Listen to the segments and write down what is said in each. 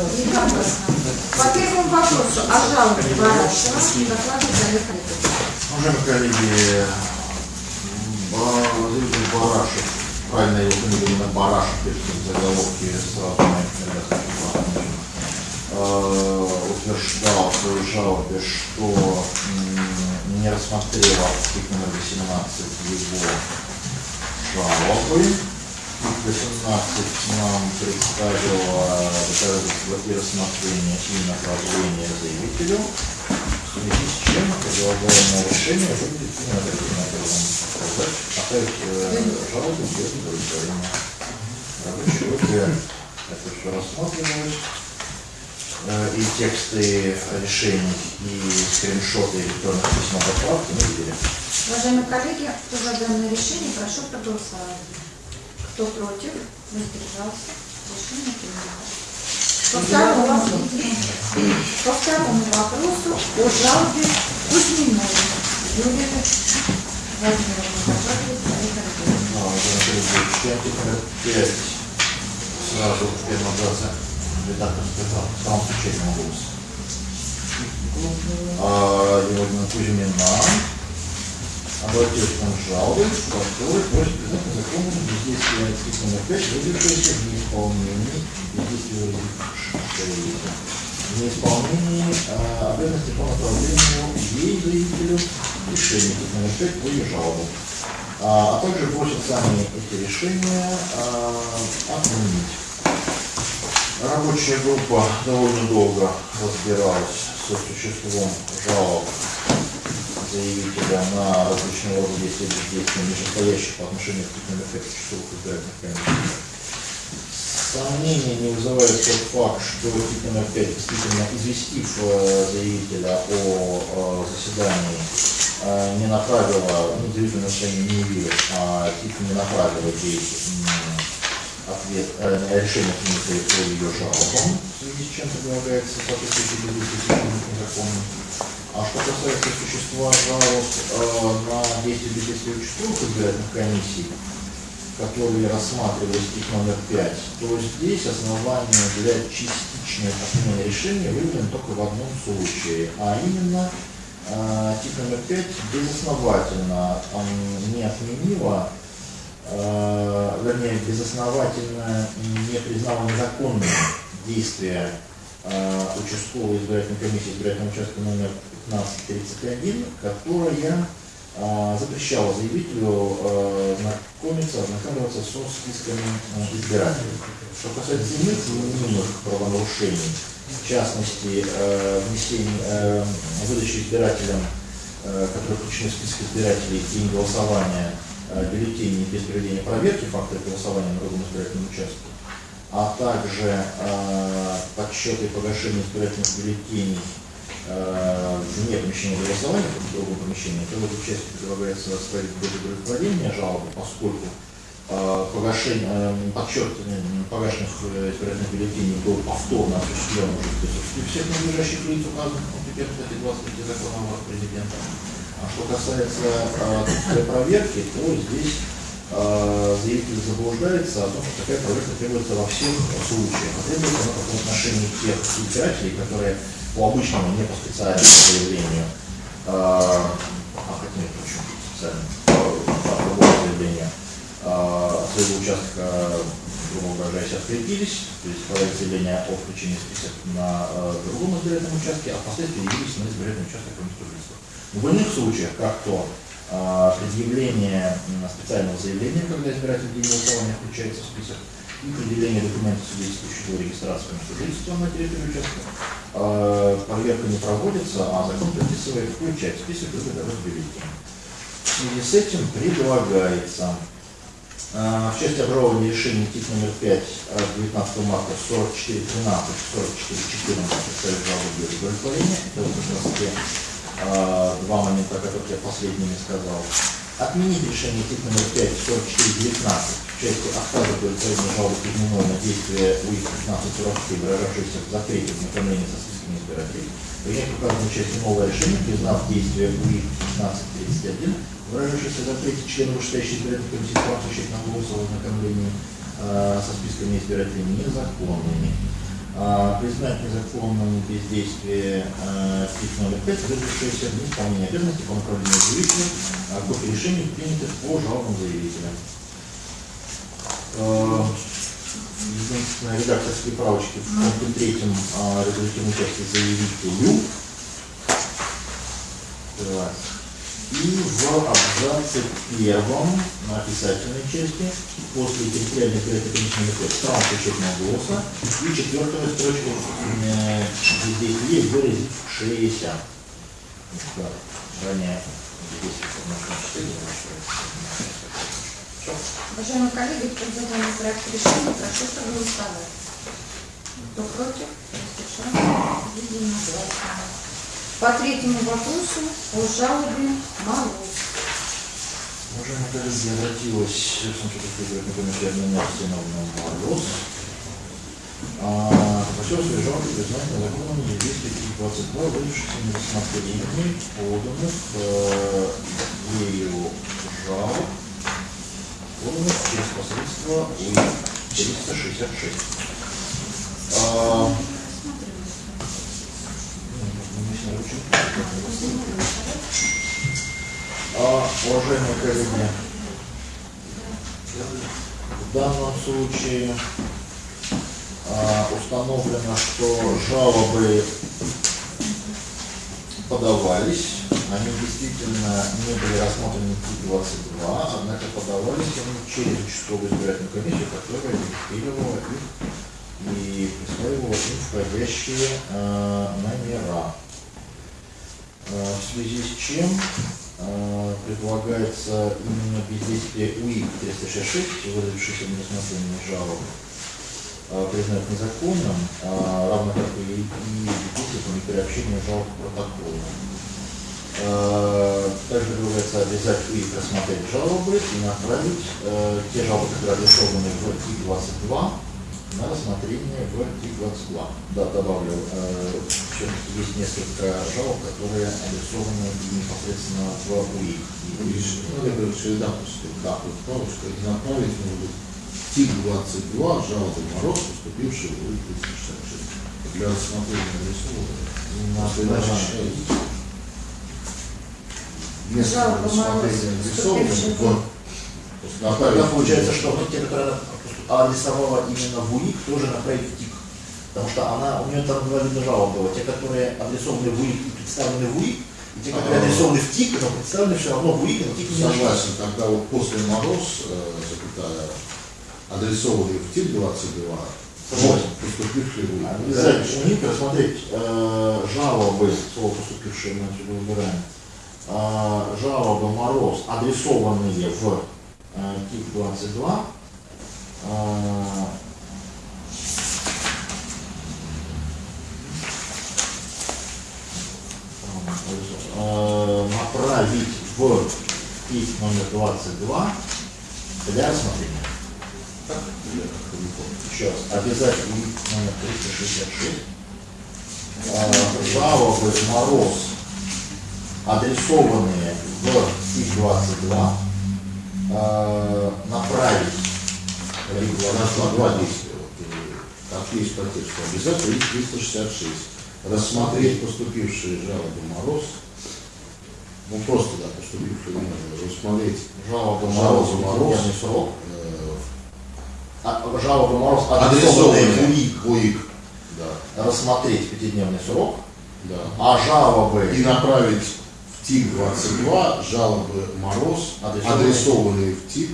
По первому вопросу о жалобе Барашева докладывает Олег Олегович. Уважаемые коллеги, заявитель Барашев, правильно его фамилия именно Барашев, пишется в заголовке их утверждал в своей жалобе, что не рассмотрела архив номер 18 его жалобы. Архив 18 нам представила доказательства и рассмотрения и направления заявителю, в связи с чем предлагаемое решение выглядит образом. Сказать, оставить э, жалобу без удовлетворения. Рабочей группе это все рассматривалось э, и тексты решений, и скриншоты электронных письма отправки мы видели. Уважаемые коллеги, кто за данное решение, прошу проголосовать. Кто против, воздержался, решение принято. По второму, по второму вопросу о жалобе докладывает Олег Олегович. А, уважаемые коллеги, читайте номер 5 сразу в первом абзаце редакторской правки, в самом случайном голосе. А, Евгения Кузьмина обратилась к нам с жалобой, в которой просит признать незаконным бездействие архив номер 5, выявившееся в неисполнении бездействия. В неисполнении а, обязанности по направлению ей, заявителю, решения номер 5 по ее жалобу. А, а также просят сами эти решения а, отменить. Рабочая группа довольно долго разбиралась со существом жалоб заявителя на различного рода действия бездействия, нижестоящих по отношению к 5 часовых избирательных комиссий. Сомнения не вызывает тот факт, что тип номер 5, действительно известив э, заявителя о э, заседании, э, не направила, ну, заявительное решение не явилось, а тип не направила ей ответ, э, решение принятое по ее жалобам, в связи с чем предлагается соответствующий бездействие незаконным. А что касается существа жалоб э, на действия бездействия участковых избирательных комиссий, которые рассматривались тип номер 5, то здесь основание для частичной отмены решения выявлено только в одном случае, а именно э, тип номер 5 безосновательно не отменила, э, вернее, безосновательно не признала незаконным действия участковой избирательной комиссии избирательного участка номер 1531, которая а, запрещала заявителю э, знакомиться, ознакомиваться со списками э, избирателей. Что касается иных мнимых правонарушений, в частности, э, внесение, э, выдачи избирателям, э, которые включены в список избирателей день голосования бюллетеней без проведения проверки факта голосования на другом избирательном участке, а также подсчеты и погашение избирательных бюллетеней вне помещения для голосования, в другом помещении, то в этой части предлагается ставить без удовлетворения жалобы, поскольку э, погашение, э, э, погашенных э, избирательных бюллетеней был повторно осуществлен уже в присутствии всех надлежащих лиц, указанных 1 статьи 23 закона президента. А что касается э, проверки, то здесь э, заявитель заблуждается о том, что такая проверка требуется во всех случаях. А требуется она только в отношении тех избирателей, которые по обычному, не по специальному заявлению, а хотя нет, почему специально, по, другому заявлению, э, своего участка, грубо выражаясь, открепились, то есть подали заявление о включении список на э, другом избирательном участке, а впоследствии явились на избирательный участок по месту жительства. В иных случаях, как то э, предъявление специального заявления, когда избиратель день голосования включается в список, и предъявление документов, свидетельствующих о регистрации жительства на территории участка, э, проверка не проводится, а закон предписывает включать в список выгодовых бюллетеней. В связи с этим предлагается э, в части обжалования решений ТИК номер 5 от 19 марта 4413 4414 представить жалобу без удовлетворения. Это вот как раз те э, два момента, о которых я последними сказал. Отменить решение ТИК номер 5 4419 в части отказа удовлетворения жалобы Кузьминой на действие УИК 1543, выражавшееся в запрете знакомления со списками избирателей. Принять указанную части новое решение, признав действие УИК 1531, выражавшееся в запрете членов вышестоящей избирательной комиссии, практикующих на голос о ознакомлении э, со списками избирателей незаконными. Признать незаконным бездействие а, ПИК номер 5, выдавшееся в неисполнение обязанностей по направлению заявителя а, копии решений, принятых по жалобам заявителя. А, Единственная редакторские правочки в пункте третьем а, резолютивном участии заявителю. Так. И в абзаце первом на описательной части после территориальной номер 5 стран печатного голоса и четвертая строчка э, здесь есть выразившиеся. Так, ранее здесь можно читать. Уважаемые коллеги, данный проект решения, прошу проголосовать. Кто против, единогласно. По третьему вопросу о жалобе Мороз. Уважаемые коллеги, обратилась в Санкт-Петербург федеральный комитет номер Стеновна Мороз. А, Попросил свои жалобы признать незаконными действия 22, выдавшихся на рассмотрение поданных э, ею жалоб, поданных через посредство УИ 366. А, а, уважаемые коллеги, в данном случае а, установлено, что жалобы подавались, они действительно не были рассмотрены в 22, однако подавались они через участковую избирательную комиссию, которая регистрировала их и присваивала им входящие а, номера. А, в связи с чем а, предлагается именно бездействие УИК 366, выразившийся в нерассмотрении жалоб, а, признать незаконным, а, равно как и, и бездействие по непереобщению жалоб к протоколу. А, Также предлагается обязать УИК рассмотреть жалобы и направить э, те жалобы, которые адресованы в ТИК-22, на рассмотрение в ТИК-22. Да, добавлю, э, есть несколько жалоб, которые адресованы непосредственно в УИК. И- Ну, я говорю, все редакторская да, тут правочка, и направить быть ТИК-22, жалобы Мороз, поступивший в УИК 366. Для рассмотрения нарисованы. На Если иначе считается, Если Жалоба рассмотрение Мороз, нарисовано, поступивший в то А тогда получается, что те, которые она адресовала именно в УИК, тоже направить в ТИК. Потому что она, у нее там два вида жалоб было. Те, которые адресованы в УИК и представлены в УИК, и те, которые А. адресованы в ТИК, но представлены все равно в УИК, но ТИК не. Согласен, тогда вот после Мороз, э, запятая, адресованный в ТИК-22, Согласен. поступивший в УИК. Обязательно у них рассмотреть э, жалобы, слово поступившие мы отсюда выбираем, жалобы Мороз, адресованные в э, ТИК-22, э, э, направить в ТИК номер 22 для рассмотрения. Еще раз, обязательно номер 366. Э, жалобы Мороз, адресованные в ТИК-22, э, направить на два действия. Как есть тексту. Обязательно есть 366. Рассмотреть поступившие жалобы Мороз. Ну просто, да, поступившие. Рассмотреть жалобы Жалобы Мороз, срок, э, а, жалобы Мороз, адресованные УИК, УИК. Да, рассмотреть пятидневный срок, да. а жалобы И направить ТИК-22 жалобы Мороз, Адресованные. в ТИК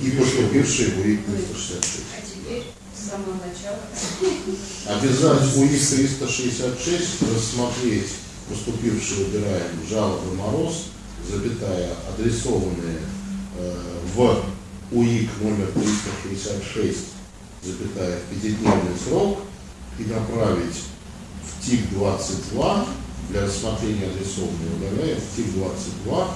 и поступившие в УИК 366. А теперь с самого начала. Обязать УИК 366 рассмотреть поступившие выбираем жалобы Мороз, запятая, адресованные э, в УИК номер 366, запятая, в пятидневный срок и направить в ТИК-22 для рассмотрения адресованные удаляем в ТИК-22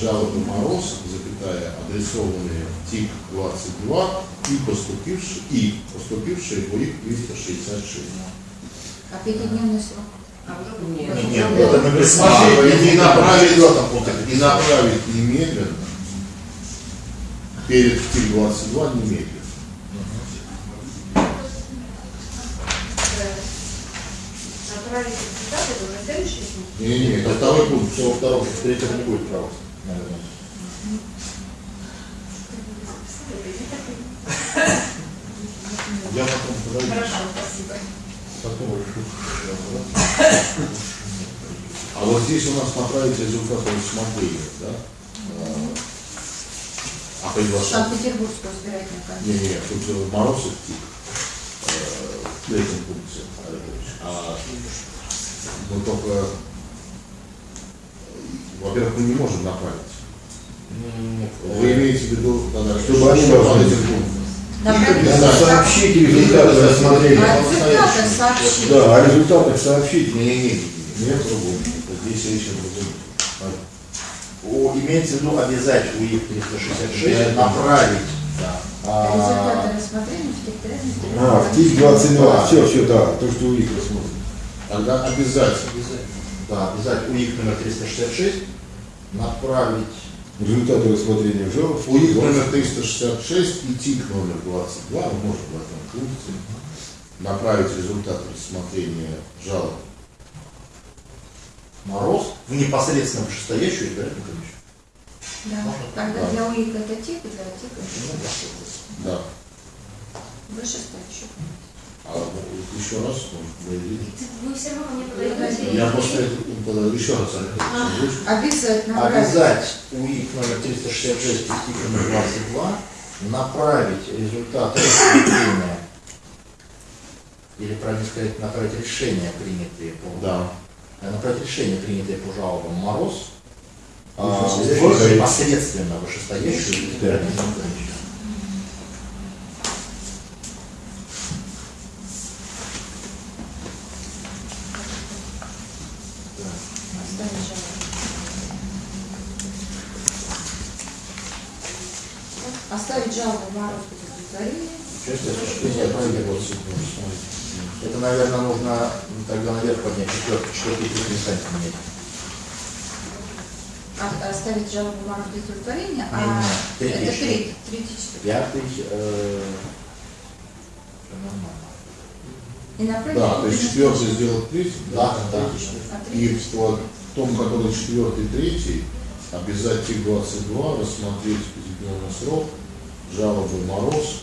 жалобы Мороз, запятая, адресованные в ТИК-22 и поступившие, и поступившие в УИК 366. А пятидневный срок? А нет. Нет, нет, это мы А, присмотрели. и направить, этом пункте. и направить немедленно перед ТИК-22 немедленно. Направить результаты, это уже следующий пункт. Не-не-не, это второй пункт, все во втором, в третьем не будет права, наверное. Я потом подойду. Хорошо, спасибо. Потом решу. А вот здесь у нас направить результаты рассмотрения, да? А, А приглашать? Санкт-Петербургскую избирательную комиссию. Не-не, тут э, Мороз и ТИК В третьем пункте, Олег Ильич. А мы только, во-первых, мы не можем направить. Вы имеете в виду, да, Чтобы они должны результаты. сообщить результаты рассмотрения. А результаты сообщить. Да, о результатах сообщить. Не-не-не, нет другого. Здесь речь о другом. Имеется в виду обязать УИК 366 Да. направить да, Результаты а, рассмотрения в территориальной А, в ТИК 22. Все, все, да, то, что у них рассмотрено. Тогда обязательно. да, обязать УИК номер 366 направить Результаты рассмотрения жалоб. УИК номер 366 и ТИК номер 22, мы можем в этом пункте направить результаты рассмотрения жалоб Мороз в непосредственно вышестоящую избирательную комиссию. Да. Тогда Да. для УИК это ТИК, для ТИК Ну, это Да. вышестоящую. А еще раз, может, вы видите? Вы все равно не подаете. Я тогда еще раз Александрович, Обязательно направить. Обязать УИК номер 366 и ТИК номер 22 направить результаты рассмотрения или, правильно сказать, направить решения, принятые по Да. направить решения, принятые по жалобам Мороз, а, Вышестоящую. в непосредственно вышестоящую избирательную комиссию. Оставить жалобу. Оставить жалобу в мороз без удовлетворения. Часть осуществления производства. Это, наверное, нужно тогда наверх поднять четвертый, четвертый и третий инстанции менять. А- Оставить жалобу без удовлетворения, а третий это третий, третий, четвертый. Пятый, э, нормально. И направить Да, то есть четвертый сделать третий, Да, да. А И в том, который четвертый, третий, обязать ТИК-22 рассмотреть в определенный срок жалобы Мороз,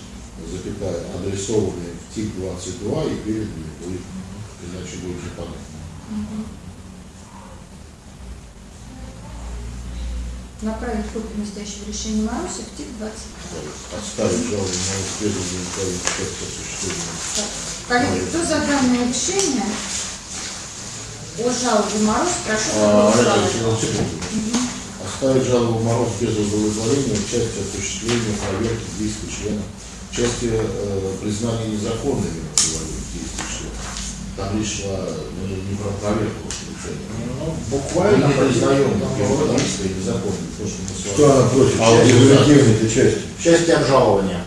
запятая, адресованные в ТИК-22 и переданные в УИК. Иначе будет непонятно. направить копию настоящего решения Маруси в ТИК 20. Оставить жалобу на исследование части осуществления. Коллеги, кто за данное решение о жалобе Мороз, прошу А. Оставить жалобу Мороз без удовлетворения в части осуществления проверки действий члена, в части э, признания незаконными действий члена. Там речь шла ну, не про проверку. Ну, Мы буквально не признаем действия незаконными. То, что мы Что она просит? А вот Часть. В части обжалования.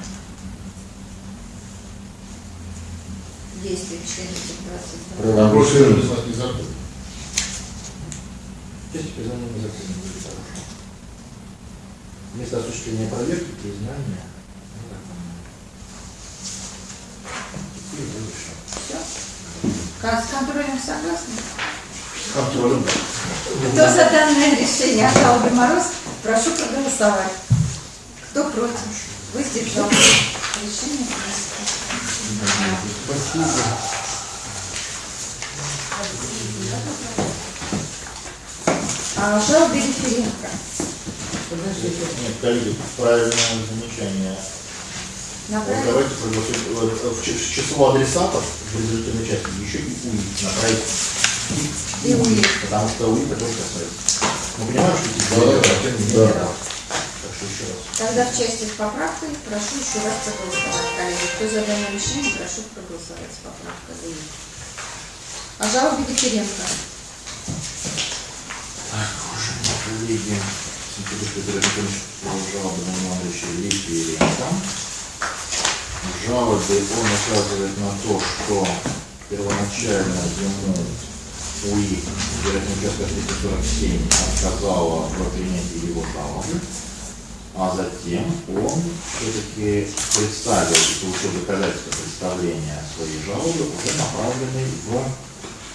Действие члена ТИК 22. Там Право просит решения. признать незаконными. В части признания незаконным будет хорошо. Вместо осуществления проверки, признания Теперь дальше. Все. С контролем согласны? С контролем. Кто за данное решение о жалобе Мороз, прошу проголосовать. Кто против? Воздержался. Решение принято. Спасибо. А, жалобы референта. Нет, коллеги, правильное замечание. Вот Направить. давайте проголосуем э, в ч- в число адресатов в результативной части еще и УИК направить. И УИК. Потому что УИК это тоже оставить. Мы понимаем, что здесь Да, да, не да. Так что еще раз. Тогда в части с поправкой прошу еще раз проголосовать, коллеги. Кто за данное решение, прошу проголосовать с поправкой. О жалобе Дифференко. Так, уважаемые коллеги, Санкт-Петербургский городской жалобы на Ивановича Липиенко. В жалобе он указывает на то, что первоначально ему УИ избирательный участок 347 отказала в принятии его жалобы, а затем он все-таки представил получил доказательства представления своей жалобы, уже направленной в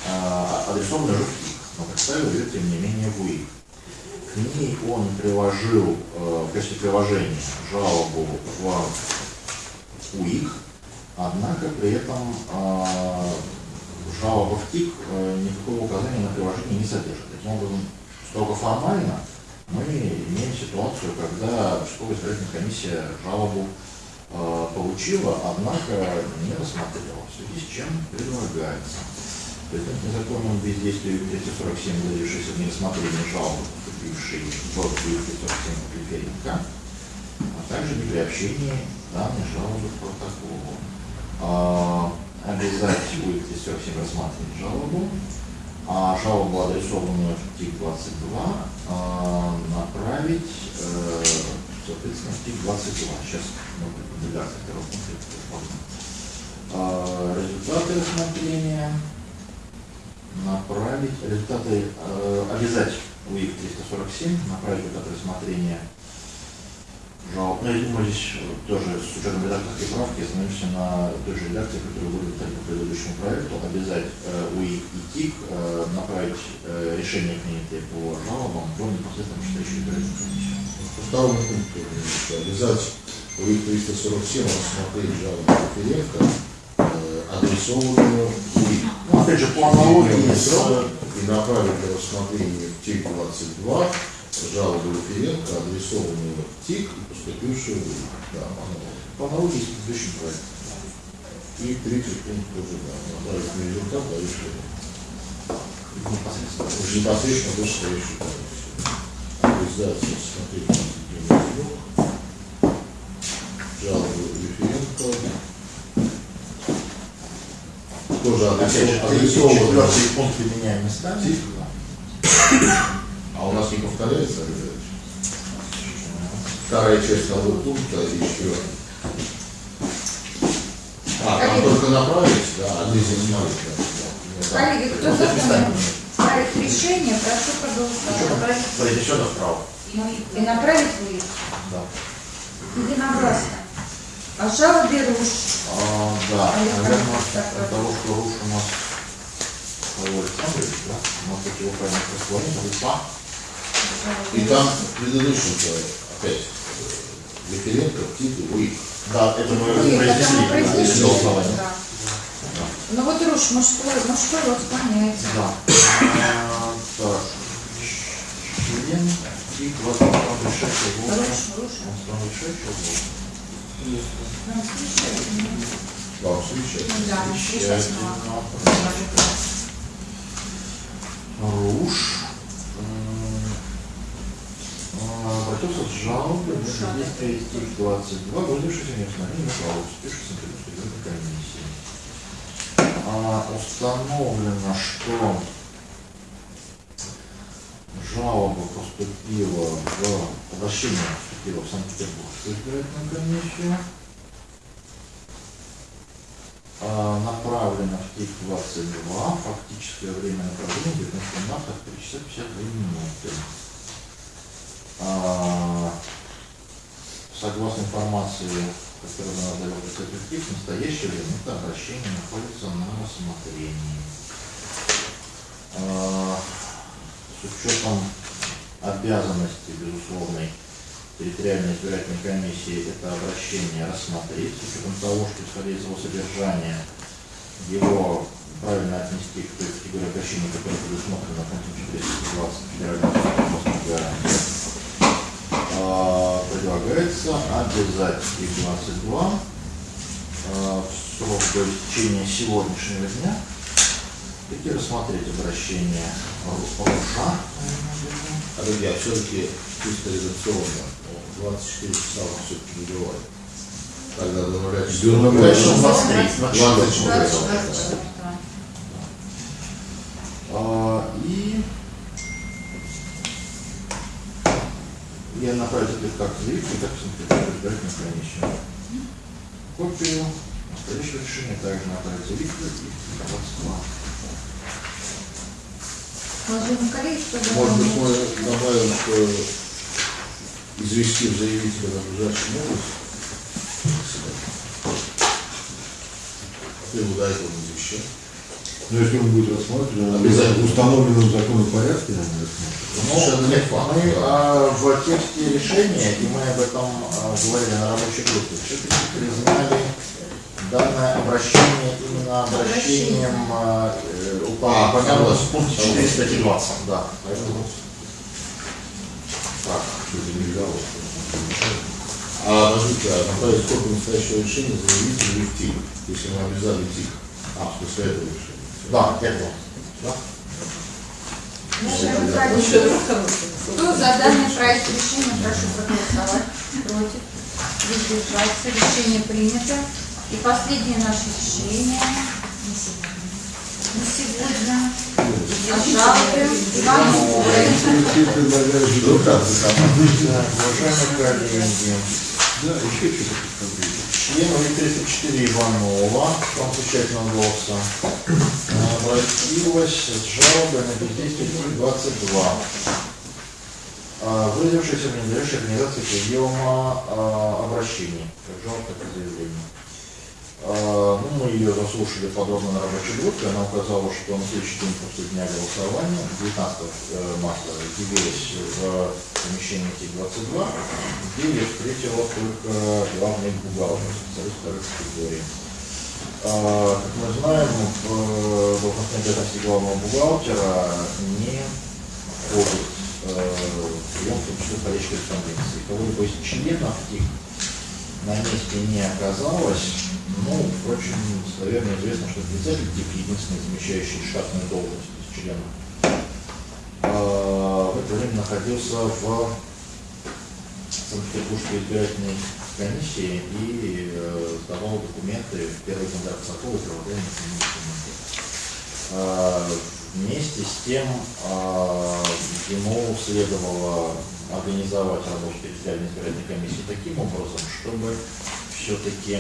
а, адресованную уже в ТИК, но представил ее, тем не менее, в. К ней он приложил э, в качестве приложения жалобу в УИК, однако при этом жалоба в ТИК никакого указания на приложение не содержит. Таким образом, строго формально мы имеем ситуацию, когда участковая избирательная комиссия жалобу э, получила, однако не рассмотрела, в связи с чем предлагается. Президент незаконным бездействием 247, выразившийся в нерассмотрении жалобы, поступившей в 247 Клиференко, а также не при данной жалобы протоколу. А, обязать будет 247 рассматривать жалобу, а жалобу, адресованную в ТИК-22, направить, э, соответственно, в ТИК-22. Сейчас мы редакции второго А, Результаты рассмотрения направить, результаты, э, обязать УИК 347, направить результаты рассмотрения Ну, я думаю, здесь тоже с учетом редакторской правки остановимся на той же редакции, которую выработали по предыдущему проекту, обязать э, УИК и ТИК э, направить э, решение, принятые по жалобам, в непосредственно вышестоящую избирательную комиссию. По второму пункту обязать УИК 347 рассмотреть жалобу Ференко, э, адресованную УИК. Ну, опять же, по аналогии с... и направить для рассмотрения в ТИК-22 жалобу Ференко, адресованную в ТИК и поступившую в. Да. По аналогии с предыдущим проектом. И третий пункт тоже, да, на результат, а еще Непосредственно. комиссию. Обязать рассмотреть конституционный жалобу Референко. Тоже Опять же, адресованную четвертый пункт меняем местами. А у нас не повторяется? Вторая часть того пункта и четвертый. А, там Коллеги. только направить, да, а здесь смотреть, да. Коллеги, кто за проект решения, прошу проголосовать. Произнесено вправо. И направить в УИК. Да. Единогласно. О жалобе РУШ. А, да, А наверное, от того, что Руш у нас Павел Александрович, да, может быть, его правильно расположение, Лыпа. И там в предыдущем опять Референко, ТИК и УИК. Да, это мы это произнесли, да, голосование. Да. Ну вот РУШ мужской, мужской вот склоняется. Да. А, Так. Член и 20 решающий голос. Руш, Руш. Он решающий голос. Нам встречается. Вам встречать. Ну да, сейчас Руш обратился с жалобой на содействие стих 22, вызвавшийся неустановление права, успевшийся на комиссии. А, установлено, что жалоба поступила в обращение поступило в Санкт-Петербургскую избирательную комиссию. А, направлено в ТИК-22, фактическое время направления 19 марта в 3 часа 52 минуты. А, согласно информации, которую нам дает ТИК, в настоящее время это обращение находится на рассмотрении. А, с учетом обязанности, безусловной, территориальной избирательной комиссии это обращение рассмотреть, с учетом того, что исходя из его содержания, его правильно отнести к той категории обращений, которая предусмотрена пунктом 420 Федерального закона обязать их 22 а, в срок до истечения сегодняшнего дня таки рассмотреть обращение Руша, А, друзья, все-таки чисто редакционно, ну, 24 часа вам все-таки не бывает. Тогда до нуля часов. До нуля часов 23, 24. 24, да. А, и я направить это как заявку, так и секретарю избирательной комиссии. Копию настоящего решения также направить заявку и кто за Может быть, мы добавим, что известив заявителя на ближайшем область. Ты его до этого не извещал. Но если он будет рассматривать, обязательно в установленном законом порядке, наверное. Ну, мы а, в тексте решения, и мы об этом а, говорили на рабочей группе, все-таки признали данное обращение именно обращением а, э, А, упомянутым в пункте 4 статьи 20. Да, поэтому Так, что это не взяло. А, подождите, а направить копию настоящего решения заявителю и в ТИК, если мы обязали ТИК. А, смысле этого решения. Да, это да. Кто за данный проект решения, прошу проголосовать. Против? Воздержаться. Решение принято. И последнее наше решение на сегодня. О жалобе Ивановой. Все предлагают бюрократию. Уважаемые коллеги, Да, еще что-то члену 34 Иванова, from случайного голоса, обратилась с жалобой на бездействие 22, а, выразившаяся в ненадлежащей организации приема а, обращений, как жалоб, так и заявлений. А, Ну, мы ее заслушали подробно на рабочей группе. Она указала, что на следующий день после дня голосования, 19 э, марта, явилась в помещении Т-22, где ее встретила только главный бухгалтер, специалист второй категории. Как мы знаем, в э, должностной обязанности главного бухгалтера не входит э, прием, в том числе входящей корреспонденции. Кого-либо из членов их на месте не оказалось. Ну, впрочем, достоверно известно, что председатель ТИК единственный замещающий штатную должность из членов. а, В это время находился в Санкт-Петербургской избирательной комиссии и э, сдавал документы в первый кандидат Сокола первоначальной комиссии. А, Вместе с тем а, ему следовало организовать работу территориальной избирательной комиссии таким образом, чтобы все-таки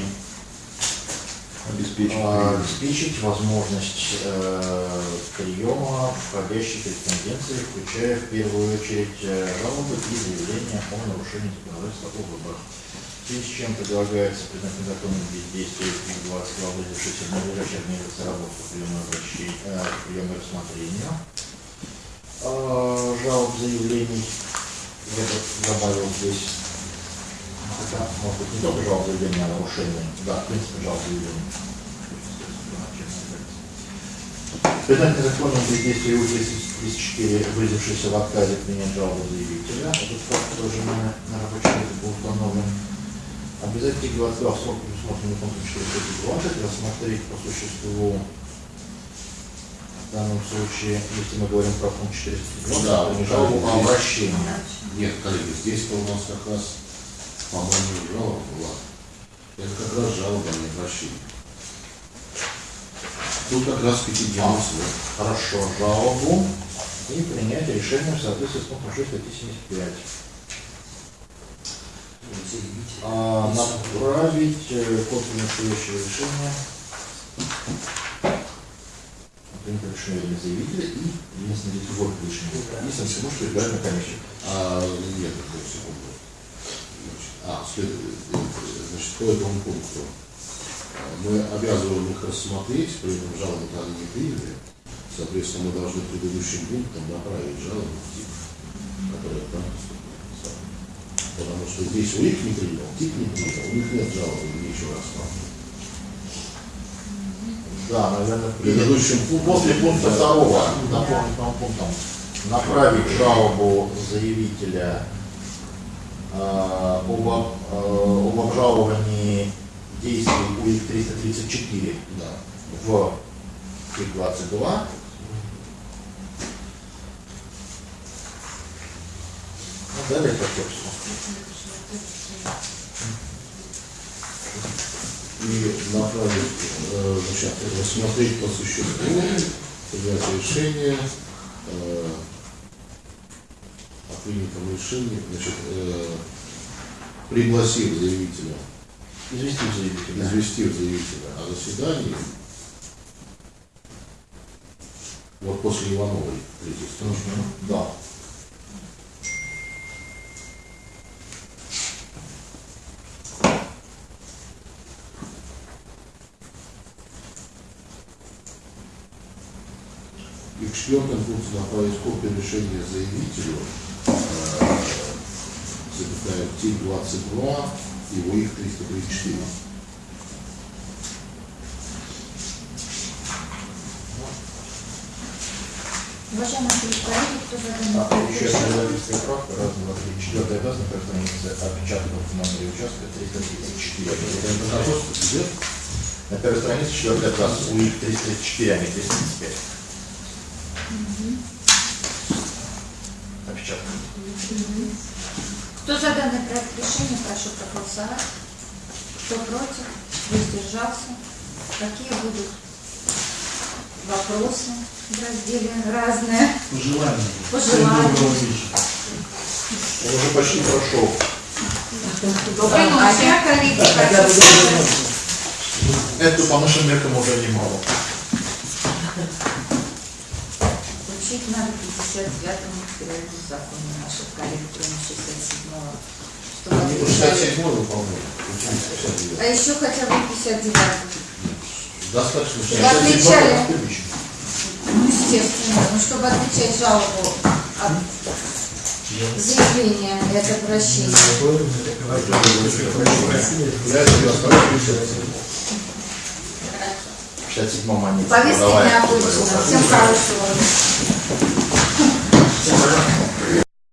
Обеспечить. а, обеспечить возможность э, приема входящей корреспонденции, включая в первую очередь э, жалобы и заявления о нарушении законодательства о выборах. В связи с чем предлагается признать незаконным бездействие 20 главы, в надлежащей организации работы по приему и рассмотрению э, жалоб, заявлений. Я добавил здесь хотя, может быть, не только жалоб заявления о нарушении, да, в принципе, жалоб заявления. Признать незаконным бездействие УТ-34, выразившийся в отказе принять жалобу заявителя. Этот факт тоже на, на рабочей группе был установлен. Обязательно 22 в срок, предусмотренный пунктом 420, рассмотреть по существу в данном случае, если мы говорим про пункт 420, Да, то не жалобу, а здесь- обращение. Нет, коллеги, здесь-то у нас как раз, по-моему, жалоба была. Это как раз жалоба, а не обращение. Тут как раз пятидневный срок. Хорошо, жалобу и принять решение в соответствии с пунктом 6 статьи 75. А, направить э, копию настоящего решения принято решение для заявителя и единственное лицо решения. И Санкт-Петербургскую избирательную комиссию. А, нет, секунду. А, э, значит, по этому пункту. а, Мы обязываем их рассмотреть, при этом жалобу-то они не приняли. Соответственно, мы должны предыдущим пунктом направить жалобу в ТИК, которая там. Потому что здесь у них не принял, ТИК не принял, у них нет жалобы, нечего рассматривать. Да, наверное, В предыдущем пункте После пункта второго, дополнительным пунктом, направить жалобу заявителя об, об, э, об обжаловании действий УИК 334 Да. в ТИК-22. Ну, далее по тексту. и направить, э, значит, рассмотреть по существу, принять решение э, принятом решении, значит, э, пригласив заявителя, Известить заявителя. известив заявителя о заседании, вот после Ивановой третьей строчки. Мгм, Да. И в четвертом пункте направить копию решения заявителю, запятая ТИК-22 и УИК 334. Уважаемые коллеги, кто за данный А, проект еще одна редакторская правка, раз, два, три, четвертая обязана на странице отпечатанного в номере участка 334. Это идет? На первой странице четвертый абзац УИК 334, а не 335. Кто за данный проект решения, прошу проголосовать. Кто против, воздержался. Какие будут вопросы в разделе разные? Пожелания. Пожелания. Он уже почти прошел. Добрый ночи, коллеги, доброй сказать. ночи. Это по нашим меркам уже немало. Учить надо 59-му материальному закону наших коллег, кроме 67-го. Чтобы Они по отвечали. 67 выполняют, 59. А еще хотя бы 59 Достаточно Чтобы отвечали. отлично. Ну, естественно, ну, чтобы отвечать жалобу от заявления и от обращения. Я это оставлю 57. В 57-м они Повестки подавали необычно. свое Всем хорошего. Yes.